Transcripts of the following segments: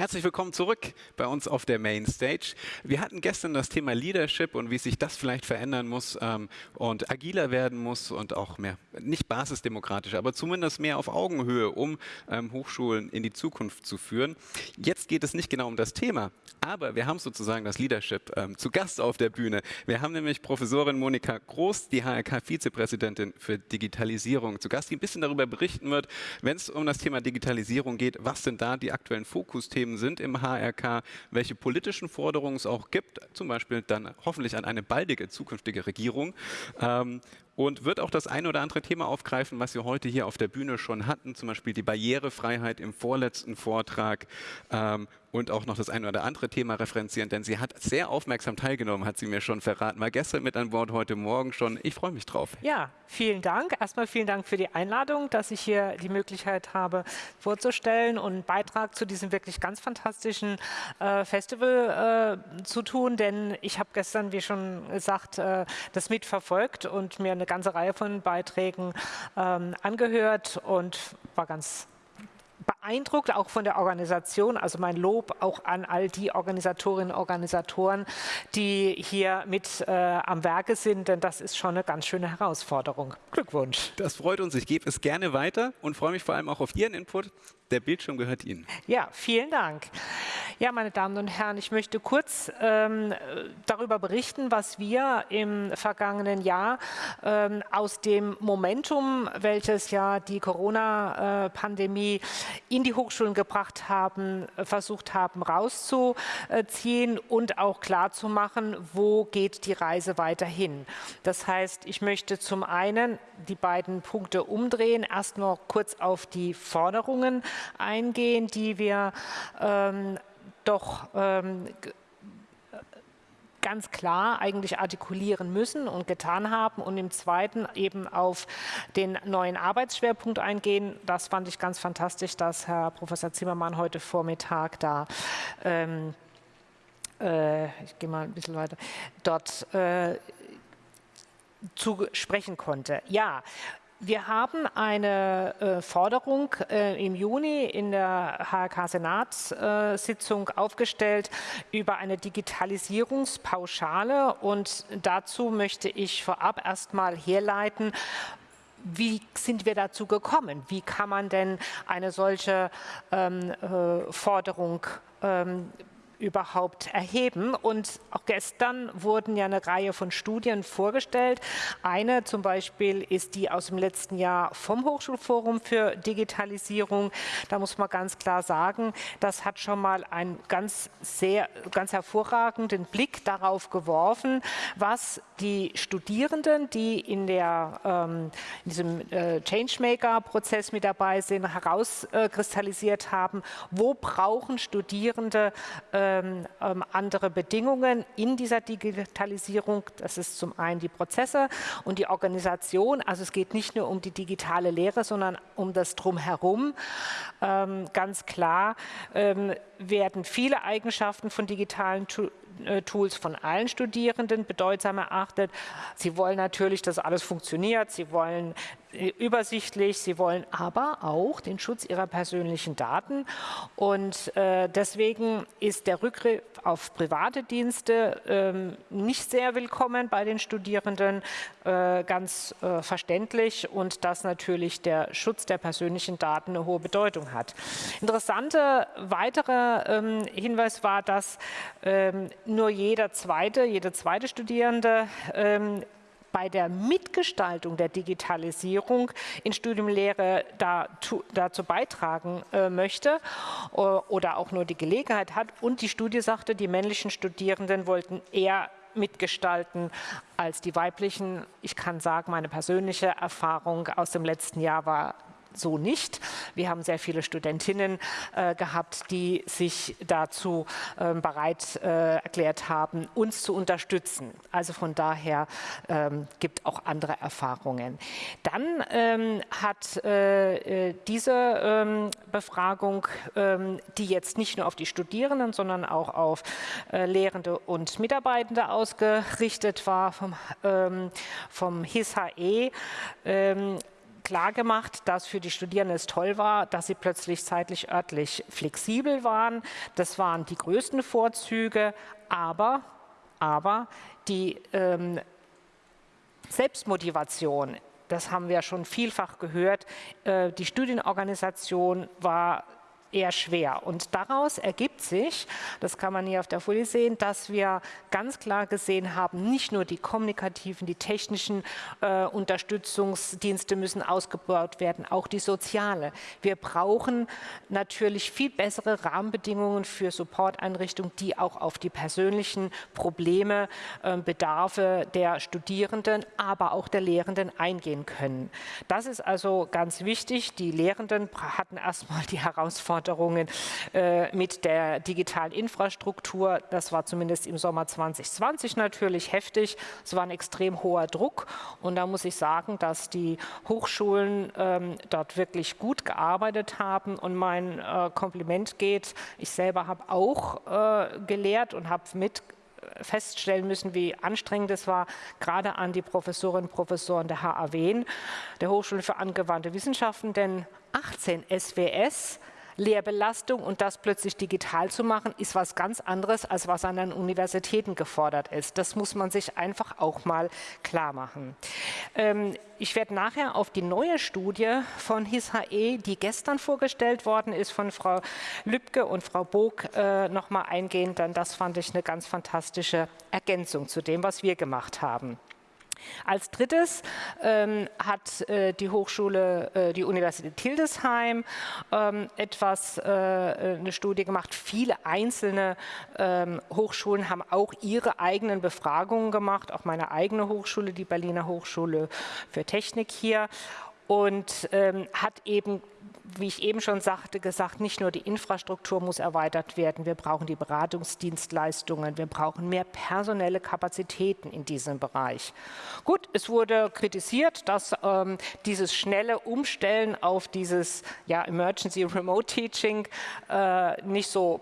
Herzlich willkommen zurück bei uns auf der Mainstage. Wir hatten gestern das Thema Leadership und wie sich das vielleicht verändern muss ähm, und agiler werden muss und auch mehr, nicht basisdemokratisch, aber zumindest mehr auf Augenhöhe, um ähm, Hochschulen in die Zukunft zu führen. Jetzt geht es nicht genau um das Thema, aber wir haben sozusagen das Leadership ähm, zu Gast auf der Bühne. Wir haben nämlich Professorin Monika Groß, die HRK-Vizepräsidentin für Digitalisierung, zu Gast, die ein bisschen darüber berichten wird, wenn es um das Thema Digitalisierung geht, was sind da die aktuellen Fokusthemen Themen sind im HRK, welche politischen Forderungen es auch gibt, zum Beispiel dann hoffentlich an eine baldige zukünftige Regierung. Ähm, und wird auch das eine oder andere Thema aufgreifen, was wir heute hier auf der Bühne schon hatten, zum Beispiel die Barrierefreiheit im vorletzten Vortrag ähm, und auch noch das eine oder andere Thema referenzieren, denn sie hat sehr aufmerksam teilgenommen, hat sie mir schon verraten. War gestern mit an Bord, heute Morgen schon. Ich freue mich drauf. Ja, vielen Dank. Erstmal vielen Dank für die Einladung, dass ich hier die Möglichkeit habe, vorzustellen und einen Beitrag zu diesem wirklich ganz fantastischen äh, Festival äh, zu tun, denn ich habe gestern, wie schon gesagt, äh, das mitverfolgt und mir eine ganze Reihe von Beiträgen ähm, angehört und war ganz beeindruckt, auch von der Organisation. Also mein Lob auch an all die Organisatorinnen und Organisatoren, die hier mit äh, am Werke sind, denn das ist schon eine ganz schöne Herausforderung. Glückwunsch. Das freut uns. Ich gebe es gerne weiter und freue mich vor allem auch auf Ihren Input. Der Bildschirm gehört Ihnen. Ja, vielen Dank. Ja, meine Damen und Herren, ich möchte kurz ähm, darüber berichten, was wir im vergangenen Jahr ähm, aus dem Momentum, welches ja die Corona-Pandemie in die Hochschulen gebracht haben, versucht haben rauszuziehen und auch klarzumachen, wo geht die Reise weiterhin. Das heißt, ich möchte zum einen die beiden Punkte umdrehen, erst noch kurz auf die Forderungen eingehen, die wir ähm, doch ähm, ganz klar eigentlich artikulieren müssen und getan haben und im zweiten eben auf den neuen Arbeitsschwerpunkt eingehen. Das fand ich ganz fantastisch, dass Herr Professor Zimmermann heute Vormittag da ähm, äh, ich gehe mal ein bisschen weiter, dort äh, zu sprechen konnte. Ja, wir haben eine äh, Forderung äh, im Juni in der HRK-Senatssitzung äh, aufgestellt über eine Digitalisierungspauschale und dazu möchte ich vorab erstmal herleiten, wie sind wir dazu gekommen? Wie kann man denn eine solche ähm, äh, Forderung ähm, überhaupt erheben. Und auch gestern wurden ja eine Reihe von Studien vorgestellt. Eine zum Beispiel ist die aus dem letzten Jahr vom Hochschulforum für Digitalisierung. Da muss man ganz klar sagen, das hat schon mal einen ganz sehr, ganz hervorragenden Blick darauf geworfen, was die Studierenden, die in, der, ähm, in diesem äh, Changemaker-Prozess mit dabei sind, herauskristallisiert haben, wo brauchen Studierende äh, ähm, ähm, andere Bedingungen in dieser Digitalisierung. Das ist zum einen die Prozesse und die Organisation. Also es geht nicht nur um die digitale Lehre, sondern um das Drumherum. Ähm, ganz klar ähm, werden viele Eigenschaften von digitalen äh, Tools von allen Studierenden bedeutsam erachtet. Sie wollen natürlich, dass alles funktioniert. Sie wollen übersichtlich. Sie wollen aber auch den Schutz ihrer persönlichen Daten. Und äh, deswegen ist der Rückgriff auf private Dienste ähm, nicht sehr willkommen bei den Studierenden, äh, ganz äh, verständlich und dass natürlich der Schutz der persönlichen Daten eine hohe Bedeutung hat. Interessanter weiterer ähm, Hinweis war, dass ähm, nur jeder zweite, jede zweite Studierende ähm, bei der Mitgestaltung der Digitalisierung in Studiumlehre dazu, dazu beitragen äh, möchte äh, oder auch nur die Gelegenheit hat. Und die Studie sagte, die männlichen Studierenden wollten eher mitgestalten als die weiblichen. Ich kann sagen, meine persönliche Erfahrung aus dem letzten Jahr war so nicht. Wir haben sehr viele Studentinnen äh, gehabt, die sich dazu äh, bereit äh, erklärt haben, uns zu unterstützen. Also von daher ähm, gibt auch andere Erfahrungen. Dann ähm, hat äh, äh, diese ähm, Befragung, ähm, die jetzt nicht nur auf die Studierenden, sondern auch auf äh, Lehrende und Mitarbeitende ausgerichtet war vom, ähm, vom HISHE, klar gemacht, dass für die Studierenden es toll war, dass sie plötzlich zeitlich örtlich flexibel waren. Das waren die größten Vorzüge, aber, aber die ähm, Selbstmotivation, das haben wir schon vielfach gehört, äh, die Studienorganisation war eher schwer. Und daraus ergibt sich, das kann man hier auf der Folie sehen, dass wir ganz klar gesehen haben, nicht nur die kommunikativen, die technischen äh, Unterstützungsdienste müssen ausgebaut werden, auch die soziale. Wir brauchen natürlich viel bessere Rahmenbedingungen für Supporteinrichtungen, die auch auf die persönlichen Probleme, äh, Bedarfe der Studierenden, aber auch der Lehrenden eingehen können. Das ist also ganz wichtig. Die Lehrenden hatten erstmal die Herausforderung, Herausforderungen äh, mit der digitalen Infrastruktur. Das war zumindest im Sommer 2020 natürlich heftig. Es war ein extrem hoher Druck und da muss ich sagen, dass die Hochschulen ähm, dort wirklich gut gearbeitet haben und mein äh, Kompliment geht. Ich selber habe auch äh, gelehrt und habe mit feststellen müssen, wie anstrengend es war, gerade an die Professorinnen und Professoren der HAW, der Hochschule für angewandte Wissenschaften, denn 18 SWS Lehrbelastung und das plötzlich digital zu machen, ist was ganz anderes, als was an den Universitäten gefordert ist. Das muss man sich einfach auch mal klar machen. Ähm, ich werde nachher auf die neue Studie von HISHE, die gestern vorgestellt worden ist von Frau Lübke und Frau Bog, äh, nochmal eingehen, denn das fand ich eine ganz fantastische Ergänzung zu dem, was wir gemacht haben. Als drittes ähm, hat äh, die Hochschule, äh, die Universität Hildesheim ähm, etwas, äh, eine Studie gemacht. Viele einzelne ähm, Hochschulen haben auch ihre eigenen Befragungen gemacht, auch meine eigene Hochschule, die Berliner Hochschule für Technik hier und ähm, hat eben wie ich eben schon sagte, gesagt, nicht nur die Infrastruktur muss erweitert werden, wir brauchen die Beratungsdienstleistungen, wir brauchen mehr personelle Kapazitäten in diesem Bereich. Gut, es wurde kritisiert, dass ähm, dieses schnelle Umstellen auf dieses ja, Emergency Remote Teaching äh, nicht so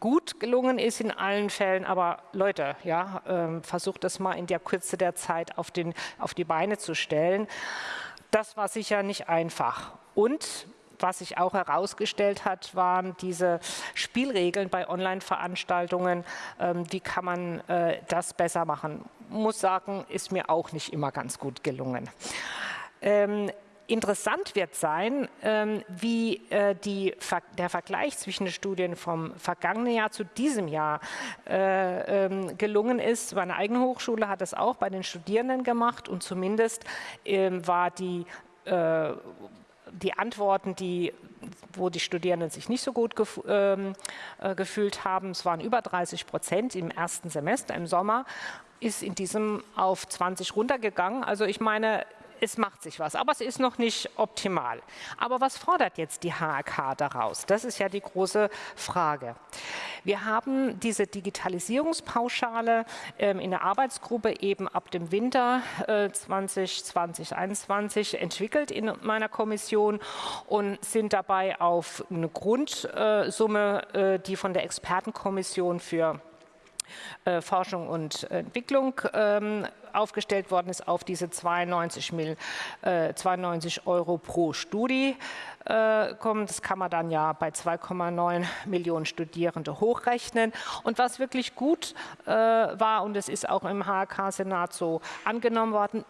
gut gelungen ist in allen Fällen, aber Leute, ja, ähm, versucht das mal in der Kürze der Zeit auf, den, auf die Beine zu stellen. Das war sicher nicht einfach. Und was sich auch herausgestellt hat, waren diese Spielregeln bei Online-Veranstaltungen. Ähm, wie kann man äh, das besser machen? Muss sagen, ist mir auch nicht immer ganz gut gelungen. Ähm, interessant wird sein, ähm, wie äh, die, der Vergleich zwischen den Studien vom vergangenen Jahr zu diesem Jahr äh, ähm, gelungen ist. Meine eigene Hochschule hat das auch bei den Studierenden gemacht und zumindest ähm, war die äh, die Antworten, die, wo die Studierenden sich nicht so gut gef äh, gefühlt haben, es waren über 30 Prozent im ersten Semester im Sommer, ist in diesem auf 20 runtergegangen. Also ich meine, es macht sich was, aber es ist noch nicht optimal. Aber was fordert jetzt die HAK daraus? Das ist ja die große Frage. Wir haben diese Digitalisierungspauschale ähm, in der Arbeitsgruppe eben ab dem Winter äh, 2020, 2021 entwickelt in meiner Kommission und sind dabei auf eine Grundsumme, äh, die von der Expertenkommission für äh, Forschung und Entwicklung ähm, aufgestellt worden ist, auf diese 92, Mil, äh, 92 Euro pro Studie äh, kommen. Das kann man dann ja bei 2,9 Millionen Studierende hochrechnen. Und was wirklich gut äh, war, und es ist auch im HK-Senat so angenommen worden,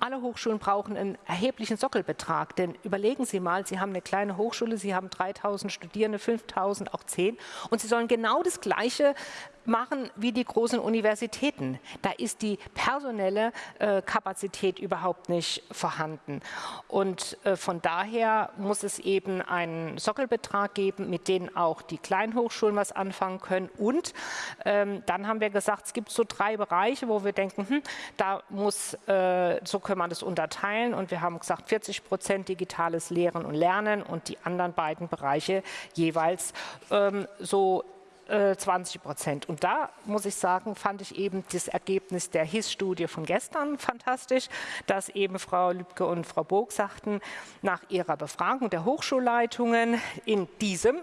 alle Hochschulen brauchen einen erheblichen Sockelbetrag, denn überlegen Sie mal, Sie haben eine kleine Hochschule, Sie haben 3000 Studierende, 5000, auch 10 und Sie sollen genau das Gleiche machen wie die großen Universitäten. Da ist die personelle äh, Kapazität überhaupt nicht vorhanden. Und äh, von daher muss es eben einen Sockelbetrag geben, mit dem auch die kleinen Hochschulen was anfangen können. Und ähm, dann haben wir gesagt, es gibt so drei Bereiche, wo wir denken, hm, da muss, äh, so können wir das unterteilen. Und wir haben gesagt, 40 Prozent digitales Lehren und Lernen und die anderen beiden Bereiche jeweils ähm, so 20 äh, Prozent. Und da muss ich sagen, fand ich eben das Ergebnis der HIS-Studie von gestern fantastisch, dass eben Frau Lübke und Frau Burg sagten, nach ihrer Befragung der Hochschulleitungen in diesem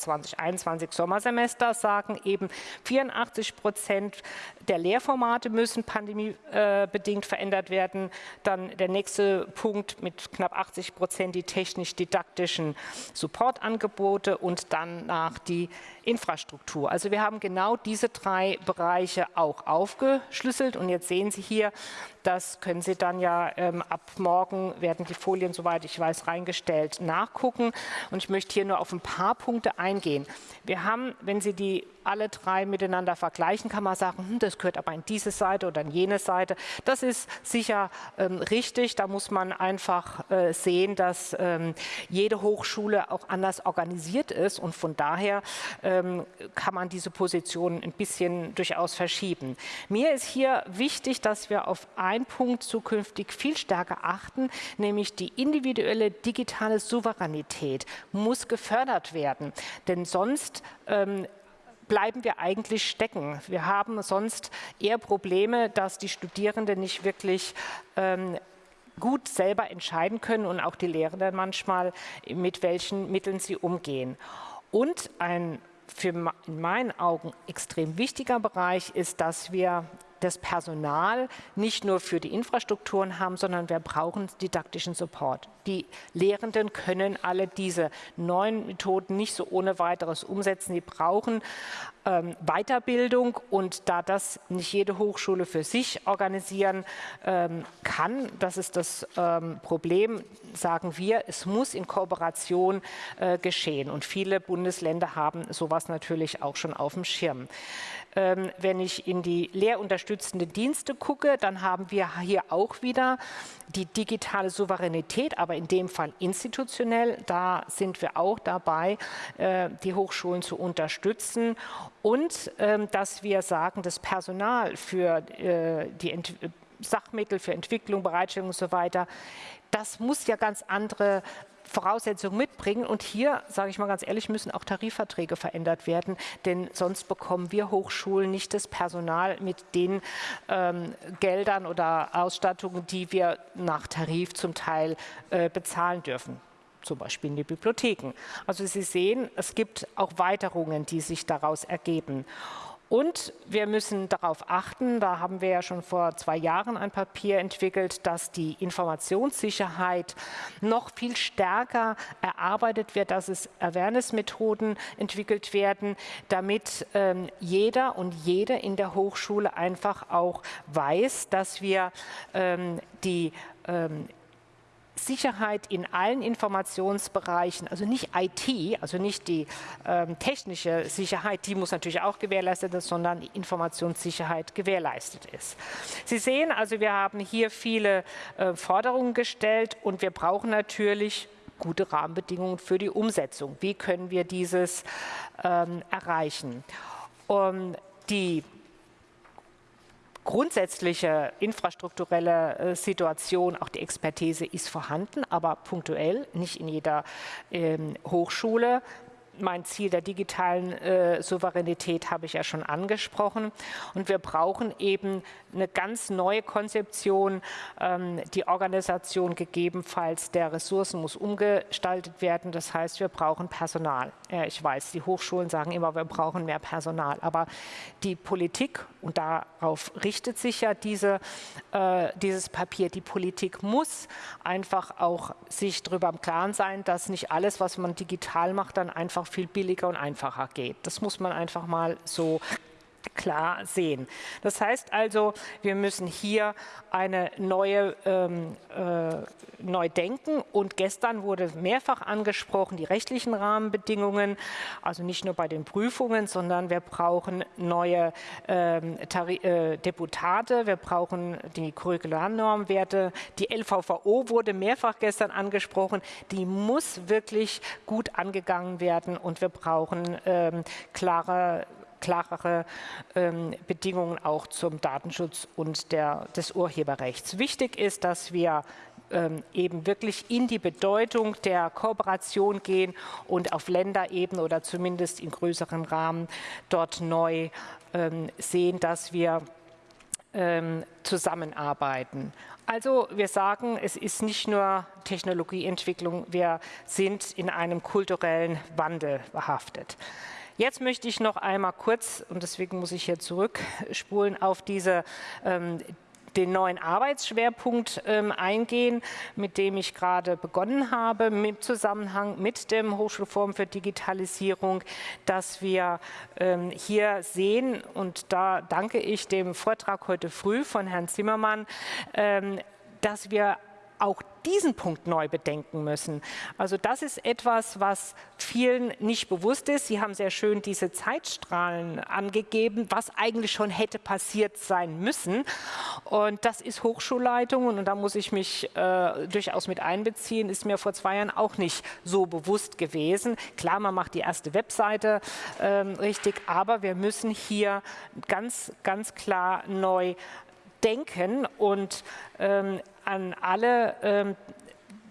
2021 Sommersemester sagen eben 84 Prozent der Lehrformate müssen pandemiebedingt verändert werden. Dann der nächste Punkt mit knapp 80 Prozent die technisch-didaktischen Supportangebote und dann nach die Infrastruktur. Also wir haben genau diese drei Bereiche auch aufgeschlüsselt und jetzt sehen Sie hier, das können Sie dann ja ähm, ab morgen werden die Folien, soweit ich weiß, reingestellt nachgucken. Und ich möchte hier nur auf ein paar Punkte eingehen. Wir haben, wenn Sie die alle drei miteinander vergleichen, kann man sagen, hm, das gehört aber in diese Seite oder in jene Seite. Das ist sicher ähm, richtig. Da muss man einfach äh, sehen, dass ähm, jede Hochschule auch anders organisiert ist und von daher ähm, kann man diese Position ein bisschen durchaus verschieben. Mir ist hier wichtig, dass wir auf einen Punkt zukünftig viel stärker achten, nämlich die individuelle digitale Souveränität muss gefördert werden, denn sonst ähm, bleiben wir eigentlich stecken. Wir haben sonst eher Probleme, dass die Studierenden nicht wirklich ähm, gut selber entscheiden können und auch die Lehrenden manchmal, mit welchen Mitteln sie umgehen. Und ein für in meinen Augen extrem wichtiger Bereich ist, dass wir das Personal nicht nur für die Infrastrukturen haben, sondern wir brauchen didaktischen Support. Die Lehrenden können alle diese neuen Methoden nicht so ohne weiteres umsetzen. Sie brauchen ähm, Weiterbildung und da das nicht jede Hochschule für sich organisieren ähm, kann, das ist das ähm, Problem, sagen wir, es muss in Kooperation äh, geschehen und viele Bundesländer haben sowas natürlich auch schon auf dem Schirm. Ähm, wenn ich in die lehrunterstützenden Dienste gucke, dann haben wir hier auch wieder die digitale Souveränität, aber in dem Fall institutionell. Da sind wir auch dabei, äh, die Hochschulen zu unterstützen und ähm, dass wir sagen, das Personal für äh, die Ent Sachmittel für Entwicklung, Bereitstellung und so weiter, das muss ja ganz andere Voraussetzungen mitbringen. Und hier, sage ich mal ganz ehrlich, müssen auch Tarifverträge verändert werden, denn sonst bekommen wir Hochschulen nicht das Personal mit den ähm, Geldern oder Ausstattungen, die wir nach Tarif zum Teil äh, bezahlen dürfen zum Beispiel in die Bibliotheken. Also Sie sehen, es gibt auch Weiterungen, die sich daraus ergeben. Und wir müssen darauf achten, da haben wir ja schon vor zwei Jahren ein Papier entwickelt, dass die Informationssicherheit noch viel stärker erarbeitet wird, dass es Awareness-Methoden entwickelt werden, damit ähm, jeder und jede in der Hochschule einfach auch weiß, dass wir ähm, die ähm, Sicherheit in allen Informationsbereichen, also nicht IT, also nicht die ähm, technische Sicherheit, die muss natürlich auch gewährleistet sein, sondern Informationssicherheit gewährleistet ist. Sie sehen also, wir haben hier viele äh, Forderungen gestellt und wir brauchen natürlich gute Rahmenbedingungen für die Umsetzung. Wie können wir dieses ähm, erreichen? Um, die grundsätzliche infrastrukturelle äh, Situation, auch die Expertise ist vorhanden, aber punktuell, nicht in jeder ähm, Hochschule mein Ziel der digitalen äh, Souveränität habe ich ja schon angesprochen. Und wir brauchen eben eine ganz neue Konzeption. Ähm, die Organisation gegebenenfalls der Ressourcen muss umgestaltet werden. Das heißt, wir brauchen Personal. Ja, ich weiß, die Hochschulen sagen immer, wir brauchen mehr Personal. Aber die Politik, und darauf richtet sich ja diese, äh, dieses Papier, die Politik muss einfach auch sich darüber im Klaren sein, dass nicht alles, was man digital macht, dann einfach viel billiger und einfacher geht. Das muss man einfach mal so klar sehen. Das heißt also, wir müssen hier eine neue ähm, äh, neu denken. Und gestern wurde mehrfach angesprochen die rechtlichen Rahmenbedingungen, also nicht nur bei den Prüfungen, sondern wir brauchen neue ähm, äh, Deputate, wir brauchen die Curricularnormwerte, die LVVO wurde mehrfach gestern angesprochen, die muss wirklich gut angegangen werden. Und wir brauchen ähm, klare klarere ähm, Bedingungen auch zum Datenschutz und der, des Urheberrechts. Wichtig ist, dass wir ähm, eben wirklich in die Bedeutung der Kooperation gehen und auf Länderebene oder zumindest in größeren Rahmen dort neu ähm, sehen, dass wir ähm, zusammenarbeiten. Also wir sagen, es ist nicht nur Technologieentwicklung, wir sind in einem kulturellen Wandel behaftet. Jetzt möchte ich noch einmal kurz, und deswegen muss ich hier zurückspulen, auf diese ähm, den neuen Arbeitsschwerpunkt ähm, eingehen, mit dem ich gerade begonnen habe, im Zusammenhang mit dem Hochschulforum für Digitalisierung, dass wir ähm, hier sehen, und da danke ich dem Vortrag heute früh von Herrn Zimmermann, ähm, dass wir auch diesen Punkt neu bedenken müssen. Also das ist etwas, was vielen nicht bewusst ist. Sie haben sehr schön diese Zeitstrahlen angegeben, was eigentlich schon hätte passiert sein müssen. Und das ist Hochschulleitung und da muss ich mich äh, durchaus mit einbeziehen, ist mir vor zwei Jahren auch nicht so bewusst gewesen. Klar, man macht die erste Webseite äh, richtig, aber wir müssen hier ganz, ganz klar neu denken und ähm, an alle ähm,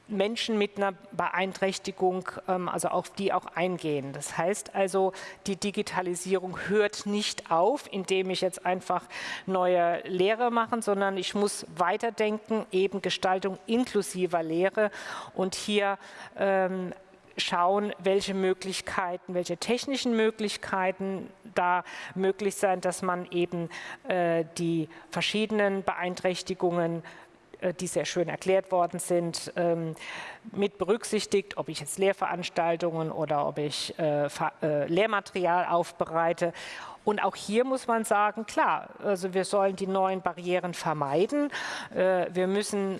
Menschen mit einer Beeinträchtigung, ähm, also auf die auch eingehen. Das heißt also, die Digitalisierung hört nicht auf, indem ich jetzt einfach neue Lehre mache, sondern ich muss weiterdenken, eben Gestaltung inklusiver Lehre und hier ähm, schauen, welche Möglichkeiten, welche technischen Möglichkeiten da möglich sein, dass man eben äh, die verschiedenen Beeinträchtigungen die sehr schön erklärt worden sind, ähm, mit berücksichtigt, ob ich jetzt Lehrveranstaltungen oder ob ich äh, äh, Lehrmaterial aufbereite. Und auch hier muss man sagen, klar, also wir sollen die neuen Barrieren vermeiden. Wir müssen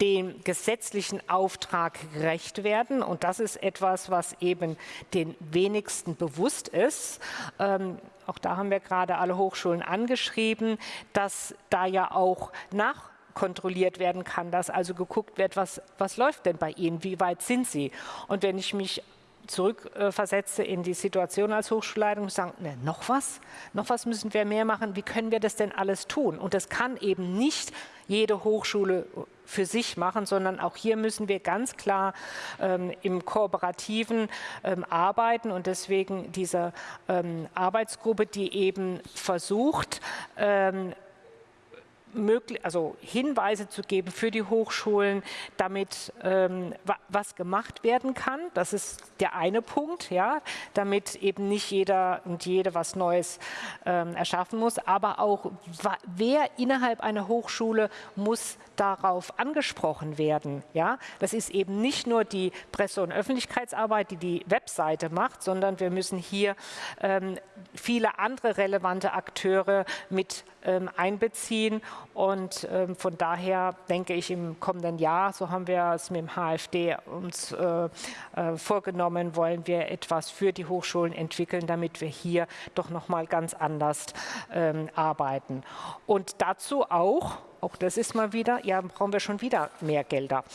dem gesetzlichen Auftrag gerecht werden. Und das ist etwas, was eben den wenigsten bewusst ist. Ähm, auch da haben wir gerade alle Hochschulen angeschrieben, dass da ja auch nach kontrolliert werden kann, dass also geguckt wird, was, was läuft denn bei Ihnen, wie weit sind Sie? Und wenn ich mich zurückversetze in die Situation als Hochschulleitung und sagen, ne, noch was? Noch was müssen wir mehr machen? Wie können wir das denn alles tun? Und das kann eben nicht jede Hochschule für sich machen, sondern auch hier müssen wir ganz klar ähm, im Kooperativen ähm, arbeiten und deswegen diese ähm, Arbeitsgruppe, die eben versucht, ähm, also Hinweise zu geben für die Hochschulen, damit ähm, was gemacht werden kann. Das ist der eine Punkt, ja, damit eben nicht jeder und jede was Neues ähm, erschaffen muss, aber auch wer innerhalb einer Hochschule muss darauf angesprochen werden. Ja? Das ist eben nicht nur die Presse- und Öffentlichkeitsarbeit, die die Webseite macht, sondern wir müssen hier ähm, viele andere relevante Akteure mit einbeziehen. Und ähm, von daher denke ich, im kommenden Jahr, so haben wir es mit dem HFD uns äh, äh, vorgenommen, wollen wir etwas für die Hochschulen entwickeln, damit wir hier doch nochmal ganz anders ähm, arbeiten. Und dazu auch, auch das ist mal wieder, ja, brauchen wir schon wieder mehr Gelder.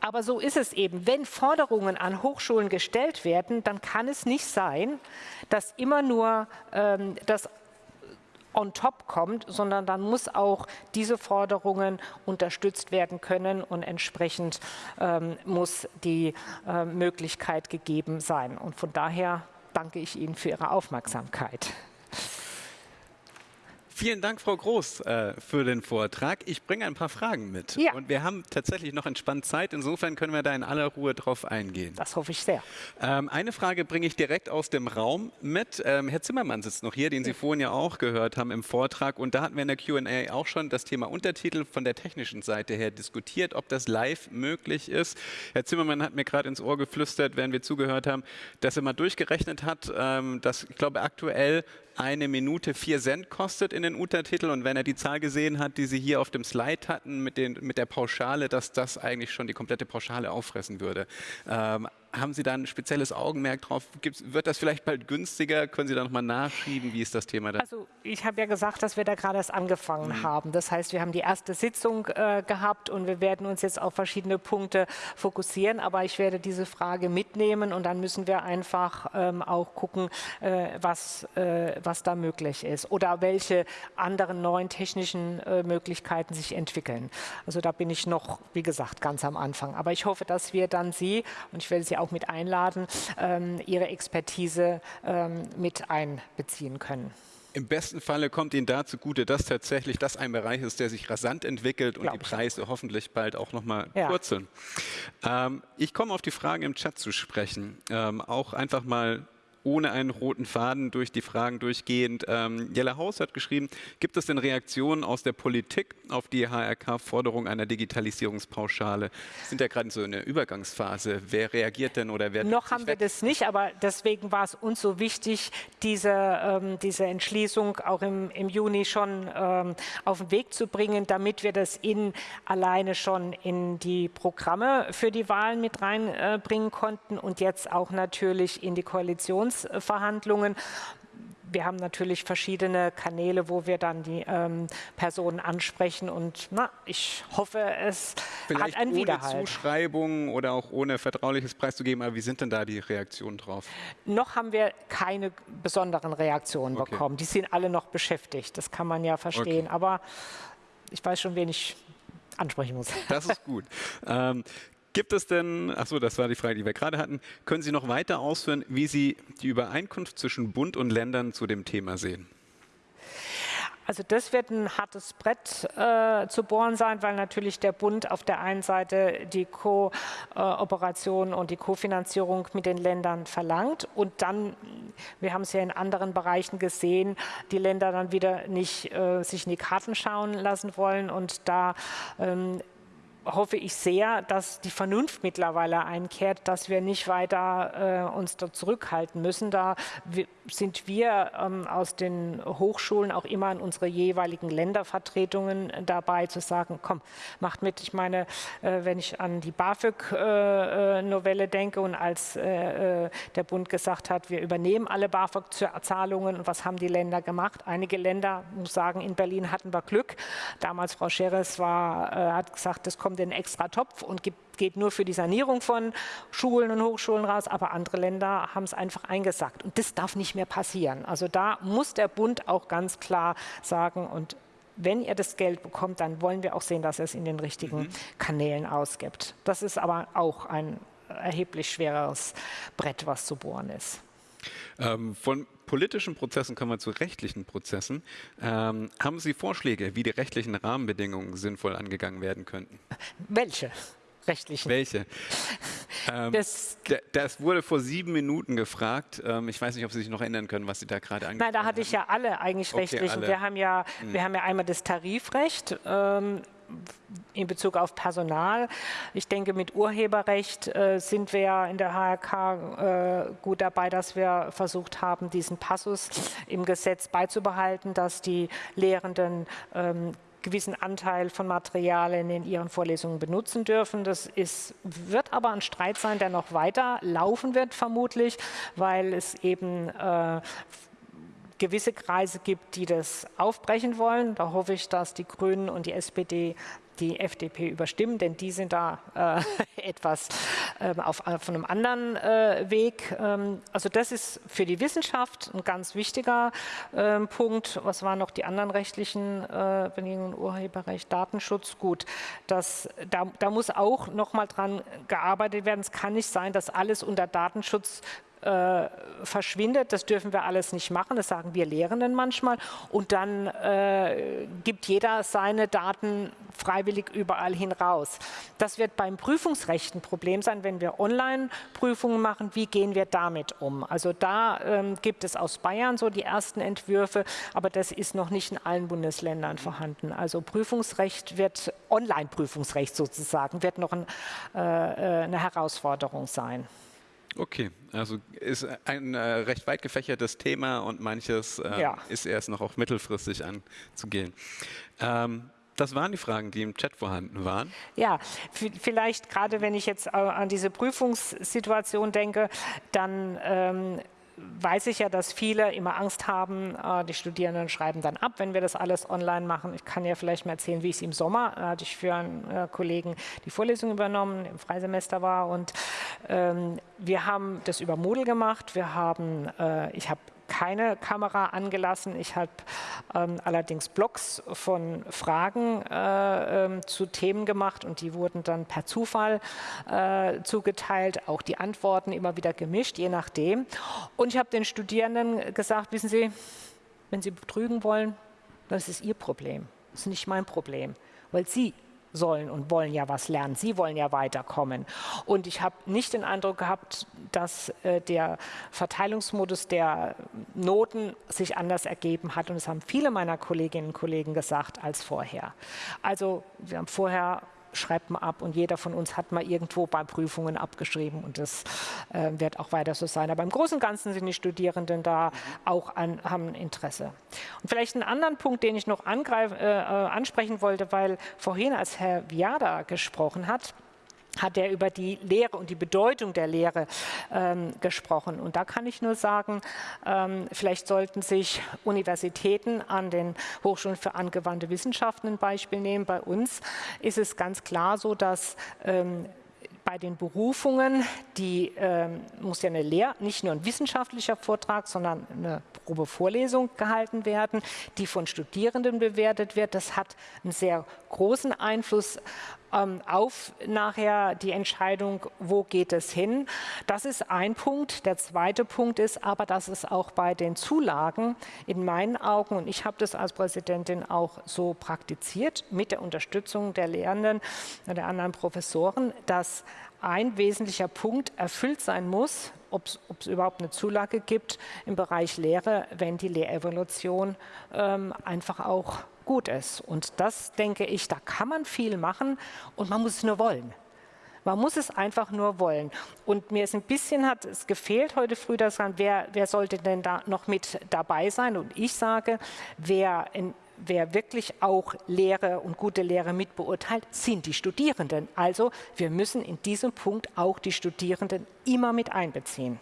Aber so ist es eben. Wenn Forderungen an Hochschulen gestellt werden, dann kann es nicht sein, dass immer nur ähm, das on top kommt, sondern dann muss auch diese Forderungen unterstützt werden können und entsprechend ähm, muss die äh, Möglichkeit gegeben sein. Und von daher danke ich Ihnen für Ihre Aufmerksamkeit. Vielen Dank, Frau Groß, äh, für den Vortrag. Ich bringe ein paar Fragen mit. Ja. Und wir haben tatsächlich noch entspannt Zeit. Insofern können wir da in aller Ruhe drauf eingehen. Das hoffe ich sehr. Ähm, eine Frage bringe ich direkt aus dem Raum mit. Ähm, Herr Zimmermann sitzt noch hier, den Sie ja. vorhin ja auch gehört haben im Vortrag. Und da hatten wir in der Q&A auch schon das Thema Untertitel von der technischen Seite her diskutiert, ob das live möglich ist. Herr Zimmermann hat mir gerade ins Ohr geflüstert, während wir zugehört haben, dass er mal durchgerechnet hat, ähm, dass, ich glaube, aktuell eine Minute vier Cent kostet in den Untertitel und wenn er die Zahl gesehen hat, die Sie hier auf dem Slide hatten mit, den, mit der Pauschale, dass das eigentlich schon die komplette Pauschale auffressen würde. Ähm, haben Sie da ein spezielles Augenmerk drauf? Gibt's, wird das vielleicht bald günstiger? Können Sie da nochmal nachschieben? Wie ist das Thema da? Also ich habe ja gesagt, dass wir da gerade erst angefangen mhm. haben. Das heißt, wir haben die erste Sitzung äh, gehabt und wir werden uns jetzt auf verschiedene Punkte fokussieren. Aber ich werde diese Frage mitnehmen und dann müssen wir einfach ähm, auch gucken, äh, was, äh, was da möglich ist oder welche anderen neuen technischen äh, Möglichkeiten sich entwickeln. Also da bin ich noch, wie gesagt, ganz am Anfang. Aber ich hoffe, dass wir dann Sie, und ich werde Sie auch mit einladen, ähm, Ihre Expertise ähm, mit einbeziehen können. Im besten Falle kommt Ihnen da zugute, dass tatsächlich das ein Bereich ist, der sich rasant entwickelt und Glaub die Preise auch. hoffentlich bald auch nochmal ja. purzeln. Ähm, ich komme auf die Fragen im Chat zu sprechen. Ähm, auch einfach mal ohne einen roten Faden durch die Fragen durchgehend. Ähm, Jella Haus hat geschrieben, gibt es denn Reaktionen aus der Politik auf die HRK-Forderung einer Digitalisierungspauschale? Wir sind ja gerade so in der Übergangsphase. Wer reagiert denn oder wer... Noch haben wir das nicht, aber deswegen war es uns so wichtig, diese, ähm, diese Entschließung auch im, im Juni schon ähm, auf den Weg zu bringen, damit wir das in alleine schon in die Programme für die Wahlen mit reinbringen äh, konnten und jetzt auch natürlich in die Koalitions Koalitionsverhandlungen. Wir haben natürlich verschiedene Kanäle, wo wir dann die ähm, Personen ansprechen und na, ich hoffe, es Vielleicht hat einen ohne Widerhalt. Zuschreibung oder auch ohne vertrauliches preiszugeben, aber wie sind denn da die Reaktionen drauf? Noch haben wir keine besonderen Reaktionen okay. bekommen. Die sind alle noch beschäftigt, das kann man ja verstehen, okay. aber ich weiß schon, wen ich ansprechen muss. Das ist gut. ähm, Gibt es denn, achso, das war die Frage, die wir gerade hatten, können Sie noch weiter ausführen, wie Sie die Übereinkunft zwischen Bund und Ländern zu dem Thema sehen? Also das wird ein hartes Brett äh, zu bohren sein, weil natürlich der Bund auf der einen Seite die Kooperation und die Kofinanzierung mit den Ländern verlangt und dann, wir haben es ja in anderen Bereichen gesehen, die Länder dann wieder nicht äh, sich in die Karten schauen lassen wollen und da ähm, hoffe ich sehr, dass die Vernunft mittlerweile einkehrt, dass wir nicht weiter äh, uns da zurückhalten müssen. Da sind wir ähm, aus den Hochschulen auch immer in unsere jeweiligen Ländervertretungen dabei zu sagen, komm, macht mit. Ich meine, äh, wenn ich an die BAföG-Novelle äh, denke und als äh, äh, der Bund gesagt hat, wir übernehmen alle BAföG-Zahlungen und was haben die Länder gemacht? Einige Länder, muss sagen, in Berlin hatten wir Glück. Damals Frau Scheres war, äh, hat gesagt, das kommt einen extra Topf und gibt geht nur für die Sanierung von Schulen und Hochschulen raus, aber andere Länder haben es einfach eingesagt. Und das darf nicht mehr passieren. Also da muss der Bund auch ganz klar sagen, und wenn ihr das Geld bekommt, dann wollen wir auch sehen, dass er es in den richtigen mhm. Kanälen ausgibt. Das ist aber auch ein erheblich schwereres Brett, was zu bohren ist. Ähm, von politischen Prozessen kommen wir zu rechtlichen Prozessen. Ähm, haben Sie Vorschläge, wie die rechtlichen Rahmenbedingungen sinnvoll angegangen werden könnten? Welche? rechtlichen. Welche? ähm, das, das, wurde vor sieben Minuten gefragt. Ähm, ich weiß nicht, ob Sie sich noch erinnern können, was Sie da gerade angesprochen haben. Nein, da hatte ich ja alle eigentlich okay, rechtlichen. Alle. Wir, haben ja, hm. wir haben ja einmal das Tarifrecht. Ähm, in Bezug auf Personal. Ich denke, mit Urheberrecht äh, sind wir in der HRK äh, gut dabei, dass wir versucht haben, diesen Passus im Gesetz beizubehalten, dass die Lehrenden ähm, gewissen Anteil von Materialien in ihren Vorlesungen benutzen dürfen. Das ist, wird aber ein Streit sein, der noch weiter laufen wird, vermutlich, weil es eben äh, gewisse Kreise gibt, die das aufbrechen wollen. Da hoffe ich, dass die Grünen und die SPD die FDP überstimmen, denn die sind da äh, etwas äh, auf, auf, einem anderen äh, Weg. Ähm, also das ist für die Wissenschaft ein ganz wichtiger ähm, Punkt. Was waren noch die anderen rechtlichen äh, Bedingungen? Urheberrecht, Datenschutz, gut. Das, da, da muss auch noch mal dran gearbeitet werden. Es kann nicht sein, dass alles unter Datenschutz äh, verschwindet. Das dürfen wir alles nicht machen, das sagen wir Lehrenden manchmal. Und dann äh, gibt jeder seine Daten freiwillig überall hin raus. Das wird beim Prüfungsrecht ein Problem sein, wenn wir Online-Prüfungen machen. Wie gehen wir damit um? Also da ähm, gibt es aus Bayern so die ersten Entwürfe, aber das ist noch nicht in allen Bundesländern vorhanden. Also Prüfungsrecht wird, Online-Prüfungsrecht sozusagen, wird noch ein, äh, äh eine Herausforderung sein. Okay, also ist ein äh, recht weit gefächertes Thema und manches äh, ja. ist erst noch auch mittelfristig anzugehen. Ähm, das waren die Fragen, die im Chat vorhanden waren. Ja, vielleicht gerade wenn ich jetzt an diese Prüfungssituation denke, dann ähm, weiß ich ja, dass viele immer Angst haben, äh, die Studierenden schreiben dann ab, wenn wir das alles online machen. Ich kann ja vielleicht mal erzählen, wie es im Sommer, da hatte ich für einen äh, Kollegen die Vorlesung übernommen, im Freisemester war und ähm, wir haben das über Moodle gemacht. Wir haben, äh, ich habe keine Kamera angelassen. Ich habe ähm, allerdings Blogs von Fragen äh, ähm, zu Themen gemacht und die wurden dann per Zufall äh, zugeteilt, auch die Antworten immer wieder gemischt, je nachdem. Und ich habe den Studierenden gesagt, wissen Sie, Wenn Sie betrügen wollen, das ist Ihr Problem. Das ist nicht mein Problem, weil Sie sollen und wollen ja was lernen. Sie wollen ja weiterkommen. Und ich habe nicht den Eindruck gehabt, dass äh, der Verteilungsmodus der Noten sich anders ergeben hat. Und das haben viele meiner Kolleginnen und Kollegen gesagt als vorher. Also wir haben vorher schreibt man ab und jeder von uns hat mal irgendwo bei Prüfungen abgeschrieben und das äh, wird auch weiter so sein. Aber im Großen und Ganzen sind die Studierenden da auch an, haben Interesse. Und vielleicht einen anderen Punkt, den ich noch angreif, äh, äh ansprechen wollte, weil vorhin, als Herr Viada gesprochen hat, hat er über die Lehre und die Bedeutung der Lehre ähm, gesprochen. Und da kann ich nur sagen, ähm, vielleicht sollten sich Universitäten an den Hochschulen für angewandte Wissenschaften ein Beispiel nehmen. Bei uns ist es ganz klar so, dass ähm, bei den Berufungen, die ähm, muss ja eine Lehr-, nicht nur ein wissenschaftlicher Vortrag, sondern eine Probevorlesung gehalten werden, die von Studierenden bewertet wird. Das hat einen sehr großen Einfluss ähm, auf nachher die Entscheidung, wo geht es hin. Das ist ein Punkt. Der zweite Punkt ist aber, dass es auch bei den Zulagen in meinen Augen, und ich habe das als Präsidentin auch so praktiziert, mit der Unterstützung der Lehrenden und der anderen Professoren, dass ein wesentlicher Punkt erfüllt sein muss, ob es überhaupt eine Zulage gibt im Bereich Lehre, wenn die Lehrevolution ähm, einfach auch gut ist. Und das denke ich, da kann man viel machen und man muss es nur wollen. Man muss es einfach nur wollen. Und mir ist ein bisschen hat es gefehlt heute früh, dass wer, wer sollte denn da noch mit dabei sein? Und ich sage, wer in, wer wirklich auch Lehre und gute Lehre mitbeurteilt, sind die Studierenden. Also wir müssen in diesem Punkt auch die Studierenden immer mit einbeziehen.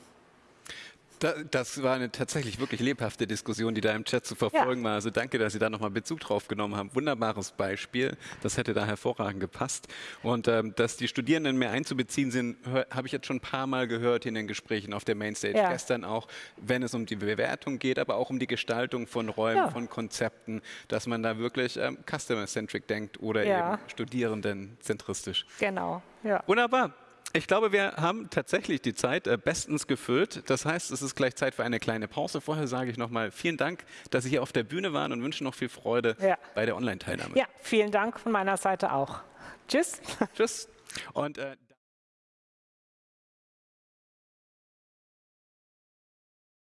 Das war eine tatsächlich wirklich lebhafte Diskussion, die da im Chat zu verfolgen ja. war. Also danke, dass Sie da nochmal Bezug drauf genommen haben. Wunderbares Beispiel. Das hätte da hervorragend gepasst. Und ähm, dass die Studierenden mehr einzubeziehen sind, habe ich jetzt schon ein paar Mal gehört in den Gesprächen auf der Mainstage. Ja. Gestern auch, wenn es um die Bewertung geht, aber auch um die Gestaltung von Räumen, ja. von Konzepten, dass man da wirklich ähm, customer-centric denkt oder eben studierendenzentristisch. Genau. Wunderbar. Ich glaube, wir haben tatsächlich die Zeit äh, bestens gefüllt. Das heißt, es ist gleich Zeit für eine kleine Pause. Vorher sage ich nochmal vielen Dank, dass Sie hier auf der Bühne waren und wünsche noch viel Freude ja. bei der Online-Teilnahme. Ja, vielen Dank von meiner Seite auch. Tschüss. Tschüss. Und, äh